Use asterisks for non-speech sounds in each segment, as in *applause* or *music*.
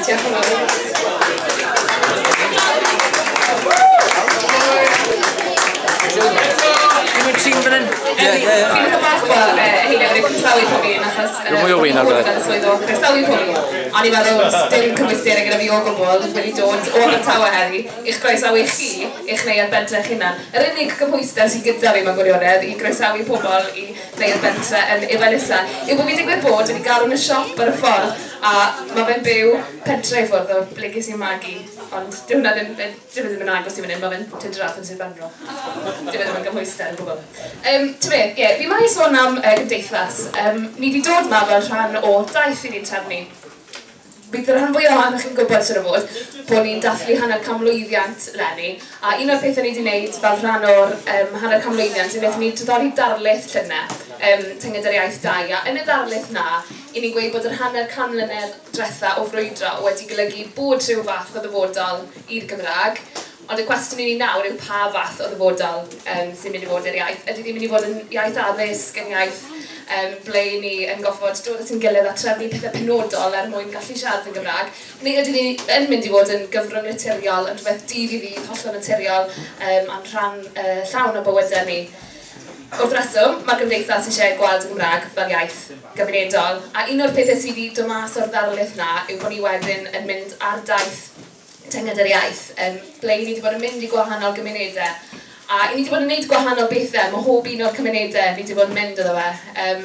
Dwi'n e, e, mwy o win ar bydde. Croesawu pwy. A ni'n meddwl, dim cymwystiadau gyda fi o gwbl, wedi dod o Abertawe heddi, i'ch groesawu chi, i'ch neud bentre eich hunan. Yr unig cymwyster sy'n gyda fi mewn gwirionedd i groesawu pobl i neud bentre yn Ifan Issa, yw bod fi digwydd bod wedi galw yn y siop ar y ffordd A mae fe'n byw pentre i ffwrdd o ble ges i'n magu. Ond dyw hwnna ddim, dim ddim yn agos i fan hyn, mae fe'n tydrath yn sydd benro. Dim ddim yn gymwystel, gwbl. Um, Ti'n fe, ie, yeah, fi mai sôn am uh, gymdeithas. Um, ni wedi dod ma fel rhan o daith i ni'n trefnu. Bydd yr rhan fwyaf ohonoch chi'n gwybod sy'n fod bod ni'n dathlu hanner camlwyddiant lenni. A un o'r pethau ni wedi gwneud fel rhan o'r um, hanner camlwyddiant yw wnaethon ni dyddori darlith llynau um, tynged yr iaith dau. A yn y ddarlith na, i ni'n gweud bod yr hanner can mlynedd diwetha o frwydro wedi golygu bod rhyw fath o ddyfodol i'r Gymraeg, ond y cwestiwn i ni nawr yw pa fath o ddyfodol um, sy'n mynd i fod i'r iaith. Ydy ddim mynd i fod yn iaith addysg, yn iaith um, ble ni yn goffod dod at yn gilydd a trefnu pethau penodol er mwyn gallu siarad yn Gymraeg, neu ydy ni yn mynd i fod yn gyfrwng naturiol, yn rhywbeth dydd i ddydd, hollol naturiol, um, a'n rhan uh, llawn o bywydau ni. Wrth reswm, mae'r gymdeithas eisiau gweld y Gymraeg fel iaith gyfrinedol, a un o'r pethau sydd wedi dod mas o'r ddarlith na yw bod ni wedyn yn mynd ar daith tynged yr iaith, um, ble ni wedi bod yn mynd i gwahanol gymunedau. A i ni wedi bod yn gwneud gwahanol bethau, mae hob un o'r cymunedau ni wedi bod yn mynd iddo fe. Um,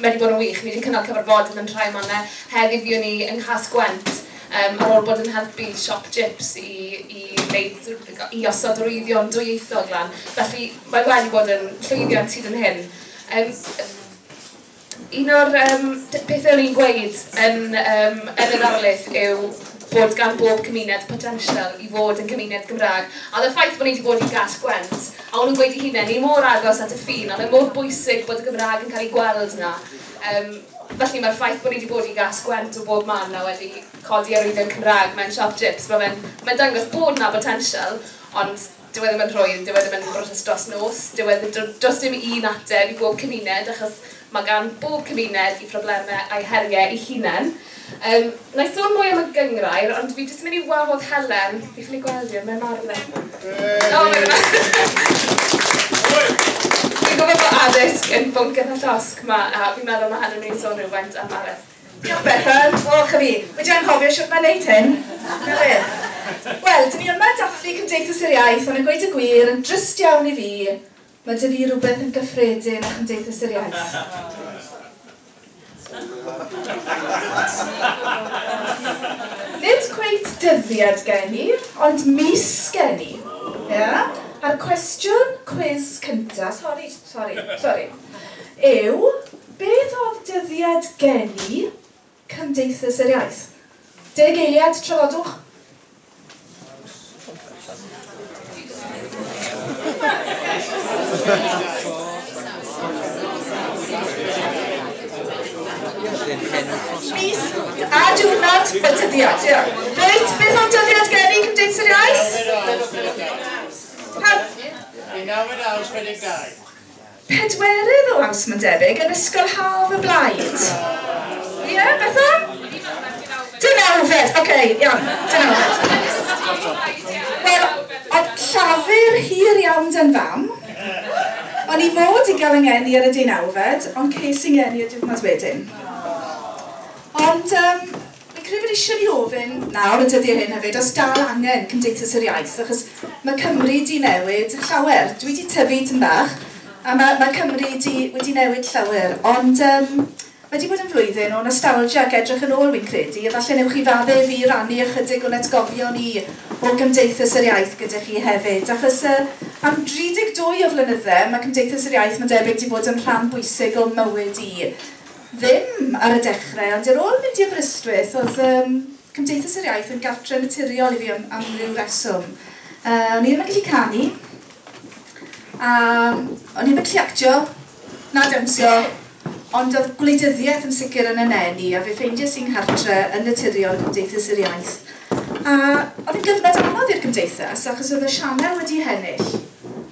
mae wedi bod yn wych, ni wedi cynnal cyfarfod yn rhai mannau. Heddi fi o'n i yng Nghas Gwent, um, ar ôl bod yn helpu siop gyps i, i, neud, i osod rwyddion dwyieithog lan. Felly mae wedi bod yn llwyddiant hyd yn hyn. Um, un o'r um, pethau o'n i'n gweud yn, um, yn yr arlith yw bod gan bob cymuned potensial i fod yn cymuned Gymraeg. A y ffaith bod ni wedi bod i gas gwent, a o'n nhw'n gweud i hunain, ni mor agos at y ffin, ond oedd mor bwysig bod y Gymraeg yn cael ei gweld yna. Um, felly mae'r ffaith bod ni wedi bod i gas gwent o bob man a wedi codi ar yn Cymraeg mewn shop chips, mae'n fe'n mae dangos bod na potensial, ond dyw e ddim yn rhoi, dyw e ddim yn broses dros nos, dyw e dros dim un ateb i bob cymuned, achos mae gan bob cymuned i problemau a'i heriau i hunain. Um, na i sôn mwy am y gyngrair, ond fi jyst yn mynd i wahodd Helen, fi ffili gweld i'r mae'n marw. E. O, mae'n e. *laughs* yn bwnc yn y llosg yma, a fi'n meddwl mae Helen yn sôn rhywfaint am Gareth. Diolch Bethan, falch i fi. Wedi i'n hofio sut mae'n neud hyn? E. Wel, dyn ni yma dathlu Cymdeithas yr Iaith, ond yn gweud y gwir, yn drist iawn i fi, mae dy fi rhywbeth yn gyffredin a Cymdeithas yr Iaith. Nid cweith dyddiad gen i, ond mis gen i. Yeah? A'r cwestiwn cwiz cyntaf, sori, sori, sori, yw beth oedd dyddiad gen i Cymdeithas yr Iaith? Deg eiliad, trafodwch. Mis a diwrnod y dyddiad, ia. Reit, beth o'n dyddiad gen i Cymdeithas yr Iaith? Pedwerydd o aws mae'n debyg yn ysgol haf y blaid. Ie, yeah, beth o? Dynawfed, oce, okay, iawn, dynawfed. Wel, oedd llafur hir iawn dyn fam. O'n i fod i gael yngeni ar y dynawfed, ond ces i yngeni y diwrnod wedyn. Ond, um, credu bod eisiau ni ofyn nawr y dyddiau hyn hefyd, os dal angen Cymdeithas yr Iaith, achos mae Cymru di newid llawer. Dwi wedi tyfu tyn bach, a mae, mae Cymru di, wedi newid llawer, ond um, mae wedi bod yn flwyddyn o nostalgia ac edrych yn ôl fi'n credu, a falle newch chi fadde fi rannu ychydig o'n atgofion i o Gymdeithas yr Iaith gyda chi hefyd, achos uh, am 32 o flynyddau, mae Cymdeithas yr Iaith mae'n debyg wedi bod yn rhan bwysig o mywyd i ddim ar y dechrau, ond ar ôl mynd i Aberystwyth, oedd um, Cymdeithas yr Iaith yn gartre naturiol i fi am, am ryw reswm. Uh, o'n i ddim yn gallu canu, a o'n i ddim yn gallu actio, na dawnsio, ond oedd gwleidyddiaeth yn sicr yn y a fe ffeindio sy'n hartre yn naturiol Cymdeithas yr Iaith. A oedd yn gyfnod anodd i'r Cymdeithas, achos oedd y sianel wedi hennill,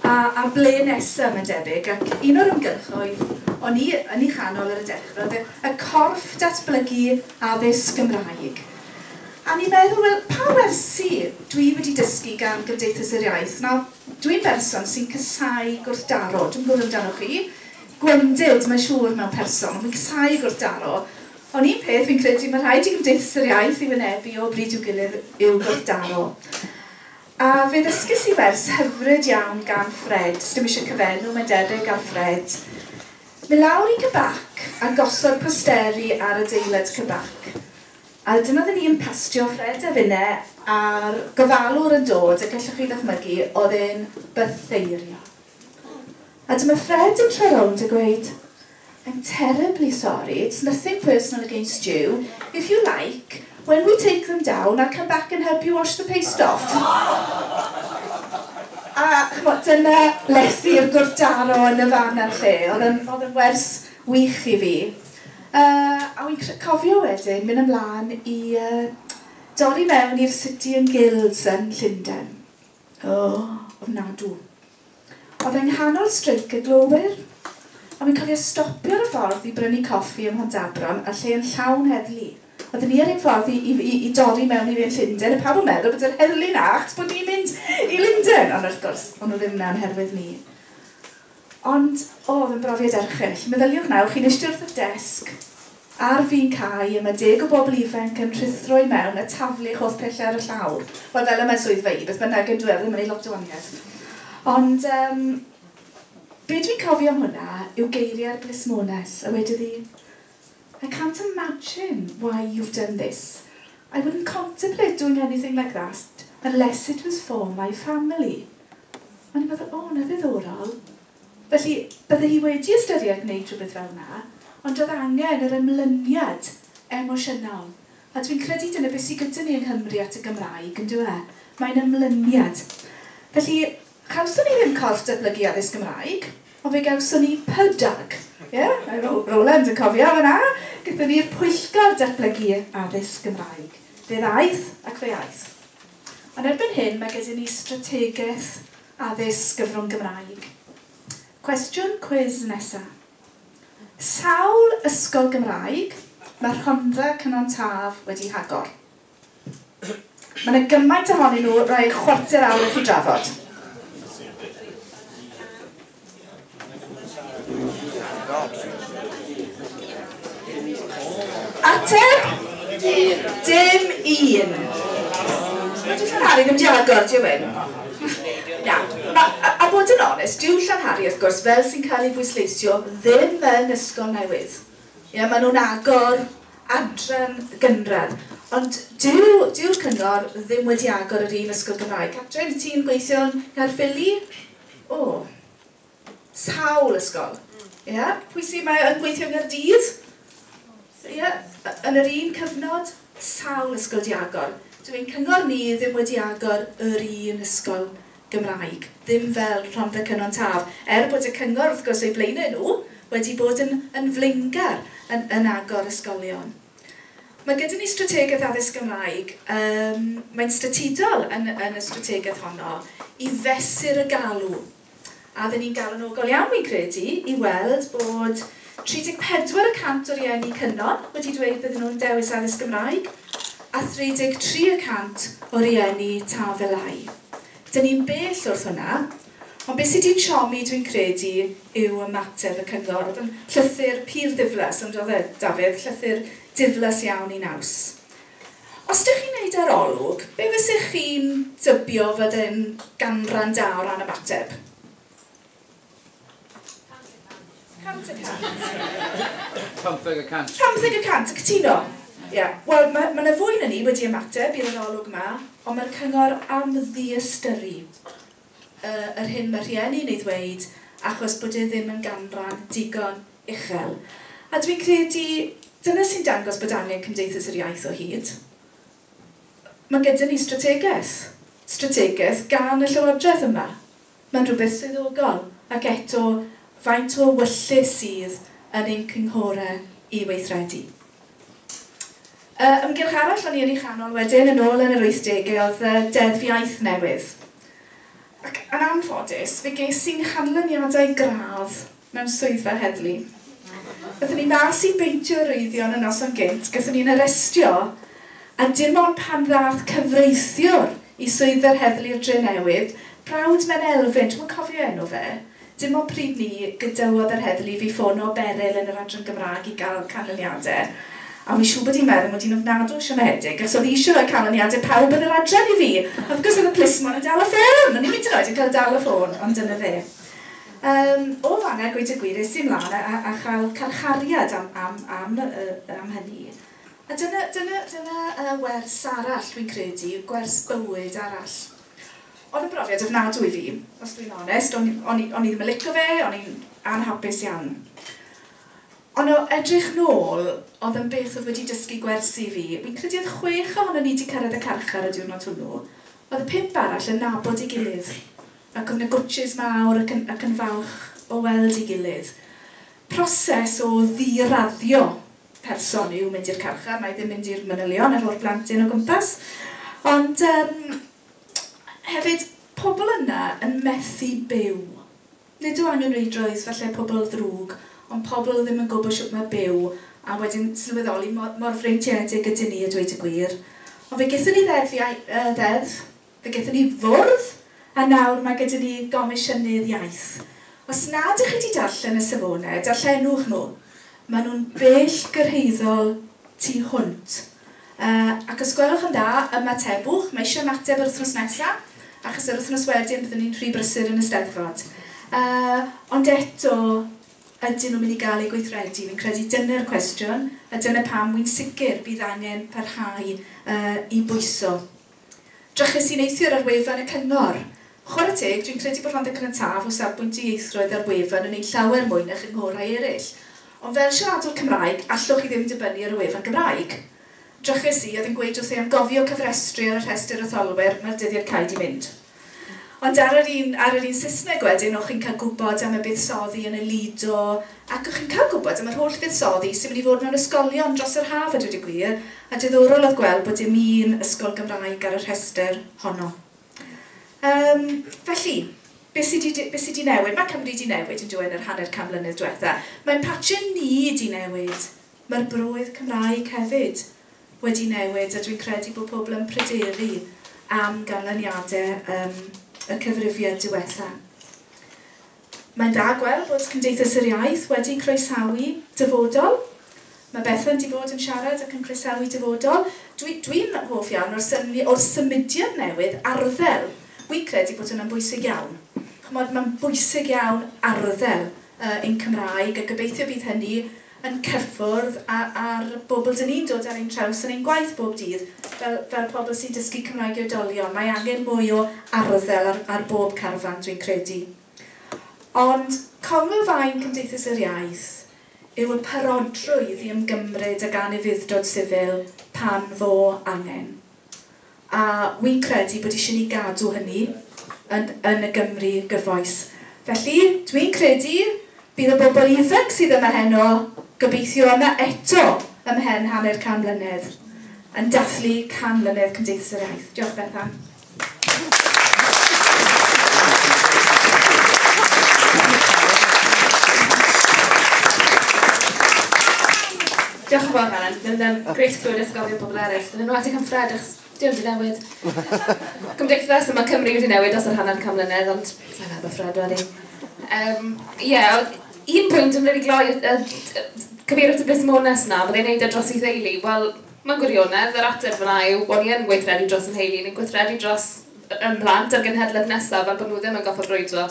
a, a ble nesaf yn debyg, ac un o'r ymgylchoedd o'n i yn ei chanol ar y dechrau, oedd y corff datblygu addysg Gymraeg. A ni'n meddwl, wel, pa wersi dwi wedi dysgu gan Gymdeithas yr Iaith? Nawr, dwi'n berson sy'n cysau gwrthdaro, dwi'n gwybod amdano chi, gwendid, mae'n siŵr mewn person, mae'n cysau gwrthdaro. Ond un peth fi'n credu, mae rhaid i Gymdeithas yr Iaith i wynebu o bryd i'w gilydd yw gwrthdaro. A fe ddysgus i wers hyfryd iawn gan Fred, sdim eisiau cyfenw, mae'n debyg gan Fred, Fe lawr i cybac a gosod posteri ar y deiled cybac. A dyna ddyn ni'n pastio Fred a Fine a'r gofalwr yn dod y gallwch chi ddychmygu oedd e'n bytheirio. A dyma Fred yn troi rownd a gweud, I'm terribly sorry, it's nothing personal against you. If you like, when we take them down, I'll come back and help you wash the paste off. A chmod, dyna lethu'r gwrtaro yn y fan a'r lle. Oedd yn wers wych i fi. Uh, a wy'n cofio wedyn, mynd ymlaen i uh, dorri mewn i'r City and Guilds yn Llundain. O, oh, ofnadw. Oedd e'n nghanol streic y glowyr. A wy'n cofio stopio'r ffordd i brynu coffi ym Mhondabron a lle yn llawn heddlu. Oedden ni ar ein ffordd i, i, i, i dorri mewn i Llundain, a pawb yn meddwl bod yr herlu'n acht bod ni'n mynd i Llundain, Ond wrth gwrs, ond nhw ddim na'n herwydd ni. Ond, o, oh, fe'n brofiad erchill. Meddyliwch nawr, chi'n eistedd wrth y desg ar fi'n cae yma deg o bobl ifanc yn rhithro i mewn a taflu eich holl pellau ar y llawr. Wel, fel yma'n swydd fe i, beth bynnag yn dweud, ddim yn ei lot o waniaeth. Ond, um, be dwi'n cofio am hwnna yw geiriau'r blismones, a wedi ddi, I can't imagine why you've done this. I wouldn't contemplate doing anything like that unless it was for my family. A ni'n meddwl, o, oh, na ddiddorol. Felly, bydde hi wedi ystyried gwneud rhywbeth fel yna, ond oedd angen yr ymlyniad emosiynol. A dwi'n credu dyna beth sy'n gyda ni yng Nghymru at y Gymraeg, yn dwi? E? Mae'n ymlyniad. Felly, gawson ni ddim corff datblygu addysg Gymraeg, ond fe gawson ni pydag yeah, Roland yn cofio fyna, gyda ni'r pwyllgor datblygu addysg Gymraeg. Fe ddaeth ac fe aeth. Ond erbyn hyn mae gyda ni strategaeth addysg gyfrwng Gymraeg. Cwestiwn cwiz nesaf. Sawl ysgol Gymraeg mae Rhondda Cynon Taf wedi hagor? Mae yna gymaint ohonyn nhw rai chwarter awr i chi drafod. Ateb? Dim un. Dwi'n Llanhari ddim di agor, ti'n wyn? Na. A, a bod yn onest, dyw Llanhari, wrth gwrs, fel sy'n cael ei bwysleisio, ddim yn ysgol newydd. Ie, maen nhw'n agor adran gynradd. Ond dyw'r dyw cyngor ddim wedi agor yr un ysgol Gymraeg. Catrin, ti'n gweithio'n Caerffili? O, oh. sawl ysgol. Ie, yeah. pwy sy'n mae yn gweithio yn Gaerdydd? Ie, yeah yn yr un cyfnod, sawl ysgol diagor. Dwi'n cyngor ni ddim wedi agor yr un ysgol Gymraeg, ddim fel Rhondda Cynon Taf, er bod y cyngor wrth gwrs o'i blaenau nhw wedi bod yn, yn flingar yn, yn agor ysgolion. Mae gyda ni strategaeth addysg Gymraeg, um, mae'n statudol yn, yn y strategaeth honno, i fesur y galw. A ddyn ni'n galw yn ogol iawn, fi'n credu, i weld bod 34% o'r rieni cynnon wedi dweud bydden nhw'n dewis addysg Gymraeg a 33% o rieni tafelau. Dyn ni'n bell wrth hwnna, ond beth sydd wedi siomi dwi'n credu yw ymateb y cyngor. Oedd yn llythyr pur ddiflas, ond oedd e, Dafydd, llythyr diflas iawn i naws. Os ydych chi'n neud arolwg, be fysych chi'n dybio fod yn ganran da o ran ymateb? Cant y cant. Pamtheg y cant. Pamtheg y cant, y cytuno. Yeah. Wel, mae yna ma fwy na ni wedi ymateb i'r arolwg yma, ond mae'r cyngor am ddiystyru uh, yr hyn mae rhieni'n ei ddweud, achos bod e ddim yn ganran digon uchel. A dwi'n credu, dyna sy'n dangos bod angen Cymdeithas yr Iaith o hyd. Mae gyda ni strategaeth. Strategaeth gan y Llywodraeth yma. Mae'n rhywbeth swyddogol ac eto faint o wyllus sydd yn ein cynghorau i weithredu. Uh, ymgylch arall o'n i yn ei chanol wedyn yn ôl yn yr 80au oedd uh, deddf iaith newydd. Ac yn anffodus, fe ges i'n chanlyniadau gradd mewn swyddfa heddlu. Byddwn ni mas i beintio rwyddion yn noson gynt, gyda ni'n arestio, a dim ond pan ddath cyfreithiwr i swyddfa'r heddlu'r dre newydd, brawd mewn elfyn, dwi'n cofio enw fe, dim ond pryd ni gydawodd yr heddlu fi ffono beryl yn yr adran Gymraeg i gael canlyniadau. A mi siw bod i'n meddwl mod i'n ofnadw siomedig, ac oedd eisiau rhoi canlyniadau pawb yn yr adran i fi. A course, oedd y plismon yn dal y ffôn, o'n i'n mynd yn oed yn cael dal y ffôn, ond dyna fe. Um, o fanna, gweud y gwir, ys i'n mlaen a, a, chael carchariad am, am, am, am, am hynny. A dyna, dyna, dyna uh, wers arall, dwi'n credu, gwers bywyd arall oedd y brofiad ofnadwy fi, os dwi'n onest, o'n, i ddim yn licio fe, o'n i'n anhapus iawn. Ond o edrych nôl, oedd yn beth oedd wedi dysgu gwersi fi. Fi'n credu oedd chwech ohono ni wedi cyrraedd y carchar y diwrnod hwnnw. Oedd y pimp arall yn nabod i gilydd. Ac oedd y gwtches mawr ac yn, ac yn falch o weld i gilydd. Proses o ddiraddio person yw mynd i'r carchar. Mae ddim mynd i'r manylion ar o'r blantyn o gwmpas. Ond um, hefyd, pobl yna yn methu byw. Nid o angen reidroedd falle pobl ddrwg, ond pobl ddim yn gwybod sut mae byw, a wedyn sylweddoli mor, mor freintiedig ydyn ni a dweud y gwir. Ond fe gyda ni ddedd, uh, ddedd, fe gyda ni fwrdd, a nawr mae gyda ni gomisiynydd iaith. Os nad ydych chi wedi darllen y safonau, darllenwch nhw. Maen nhw'n bell gyrheiddol tu hwnt. Uh, ac os gwelwch yn dda, ymatebwch, mae eisiau ymateb yr wythnos nesaf, achos yr wythnos wedyn byddwn ni'n rhy brysur yn y steddfod. Uh, ond eto, ydyn nhw'n mynd i gael eu gweithredu? Fi'n credu dyna'r cwestiwn, a dyna pam wy'n sicr bydd angen parhau uh, i bwyso. Drachus i'n eithio'r arwefan y cyngor. Chwarae teg, dwi'n credu bod Rhondda Cyntaf o safbwynt i eithroedd ar wefan yn ei llawer mwy na chynghorau eraill. Ond fel siaradwr Cymraeg, allwch chi ddim dibynnu ar y wefan Gymraeg drachus i oedd yn gweud wrth ei am gofio cyfrestru ar y rhestr o tholwyr mae'r dyddiad cael di fynd. Ond ar yr un, ar yr un Saesneg wedyn, o'ch chi'n cael gwybod am y buddsoddi yn y Lido, ac o'ch chi'n cael gwybod am yr holl buddsoddi sy'n mynd i fod mewn ysgolion dros yr haf ydy gwir, a diddorol oedd gweld bod dim un ysgol Gymraeg ar y rhestr honno. Um, felly, beth sydd wedi newid? Mae Cymru wedi newid yn dweud yr hanner cam mlynedd diwetha. Mae'n patio ni wedi newid. Mae'r broedd Cymraeg hefyd wedi newid a dwi'n credu bod pobl yn pryderu am ganlyniadau um, y cyfrifiad diwetha. Mae'n da gweld bod Cymdeithas yr Iaith wedi croesawu dyfodol. Mae Bethan wedi bod yn siarad ac yn croesawu dyfodol. Dwi'n dwi, hoff iawn o'r, symud, o'r symudiad newydd arddel. Wi'n credu bod hwnna'n bwysig iawn. Mae'n bwysig iawn arddel uh, ein Cymraeg a gobeithio bydd hynny yn cyffwrdd a'r bobl dyn ni'n dod ar ein traws yn ein gwaith bob dydd, fel, fel pobl sy'n dysgu Cymraeg i oedolion. Mae angen mwy o arddel ar, ar bob carfan, dwi'n credu. Ond congolfaen Cymdeithas yr Iaith yw y parodrwydd i ymgymryd ag anefuddod sifil pan fo angen. A wy'n credu bod eisiau ni gadw hynny yn, yn y Gymru gyfoes. Felly, dwi'n credu bydd y bobl ifanc sydd yma heno gobeithio yma eto ym mhen hanner can mlynedd yn dathlu can mlynedd Cymdeithas yr Iaith. Diolch Bethan. Diolch yn fawr, Manon. Mae'n um, greit clywed ysgofio pobl eraill. Dyn nhw wedi cymffred, achos diolch wedi newid. *laughs* Cymdeithas yma Cymru wedi newid os yr hanner cam mlynedd, ond sa'n meddwl Fred wedi. Um, yeah, un pwynt yn rili gloi cyfeirio at y busmones na, byddai'n neud e dros ei ddeulu, wel, mae'n gwirionedd, yr ateb fyna yw, bod ni yn gweithredu dros yn heili, ni'n gweithredu dros yn plant ar genhedlaeth nesaf, fel bod nhw ddim yn goffa rwydro,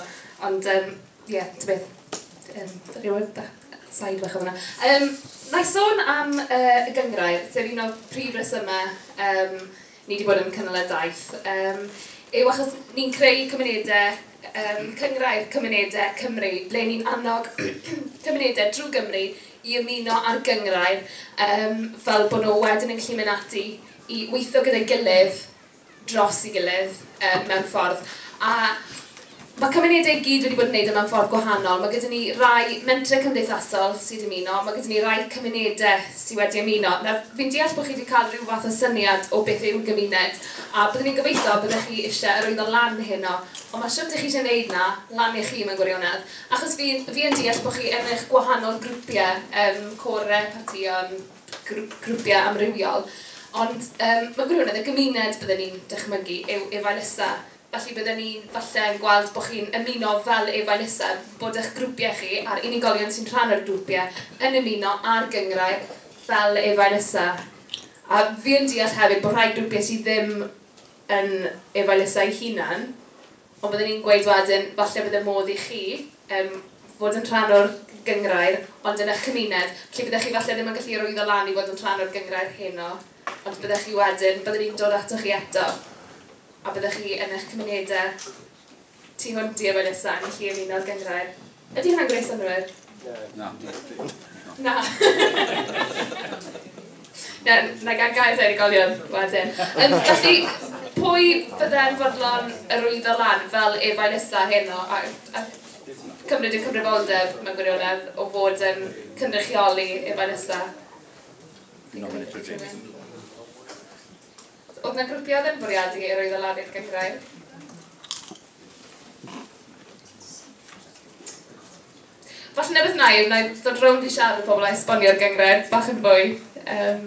ond, ie, um, yeah, ty beth, um, rhywun said bach o fyna. Um, na i sôn am uh, y gyngrair, sef un o prif resymau um, ni wedi bod yn cynnal y daith, um, yw achos ni'n creu cymunedau um, cyngrair cymunedau Cymru, ble ni'n annog *clears throat* cymunedau drwy Gymru i ymuno ar gyngrair um, fel bod nhw wedyn yn gallu mynd ati i weithio gyda'i gilydd dros i gilydd um, mewn ffordd. A Mae cymunedau gyd wedi bod yn gwneud yma e ffordd gwahanol. Mae gyda ni rai mentre cymdeithasol sydd wedi ymuno, mae gyda ni rai cymunedau sydd wedi ymuno. Nawr, fi'n deall bod chi wedi cael rhyw fath o syniad o beth yw'r gymuned, a byddwn ni'n gobeithio byddwch chi eisiau yr oeddo lan heno, ond mae siwr ydych chi eisiau gwneud na, lan i chi mewn gwirionedd, achos fi, fi yn deall bod chi yn eich gwahanol grwpiau, um, core, partion, grwpiau amrywiol, ond um, mae gwirionedd y gymuned byddwn ni'n dychmygu yw efael felly byddwn ni'n falle yn gweld bod chi'n ymuno fel efa'n isaf, bod eich grwpiau chi a'r unigolion sy'n rhan o'r grwpiau yn ymuno a'r gyngrau fel efa'n isaf. A fi yn deall hefyd bod rhai grwpiau sydd ddim yn efa'n isaf hunan, ond byddwn ni'n gweud wedyn, falle bydd y modd i chi um, fod yn rhan o'r gyngrair, ond yn eich cymuned, lle byddwch chi falle ddim yn gallu rwyddo lan i fod yn rhan o'r gyngrair heno, ond byddwch chi wedyn, byddwn ni'n dod ato chi eto a byddwch chi yn eich cymunedau tu hwnt i efo nesaf yn chi ymuno'r gyngrair. Ydy hwnna'n gwneud synwyr? Na. Na. *laughs* Na, na gan gael erigolion wedyn. Um, felly, pwy bydde'n fodlon yr wyddo lan fel efo'i nesaf heno a, a cymryd y cyfrifoldeb mewn gwirionedd o fod yn cynrychioli efo'i nesaf? Nominator James. Oedd na grwpiau yn bwriadu i oedd o lan i'r gyngrau? Falle nebydd naif, na i ddod rownd i siarad o pobl a esbonio'r gyngred bach yn fwy. Um,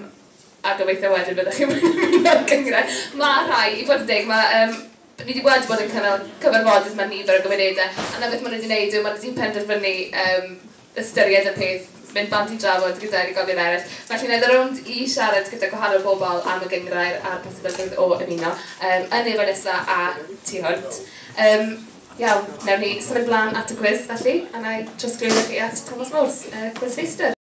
a gobeithio wedyn byddwch chi'n mynd o'r gyngred. Mae rhai, i fod yn deg, mae um, ni wedi gweld bod yn cynnal cyfarfodydd mae nifer o gymunedau, a na beth maen nhw wedi gwneud yw maen nhw wedi penderfynu um, ystyried y peth mynd bant i drafod gyda unigolion eraill. Felly wnaeth rownd i siarad gyda gwahanol bobl am y gyngrair a'r posibilrwydd o ymuno um, yn efo nesa a tu hwnt. Um, iawn, nawr ni symud blaen at y quiz felly, a na i trosglwyddo chi at Thomas Morse, uh, quizfeister.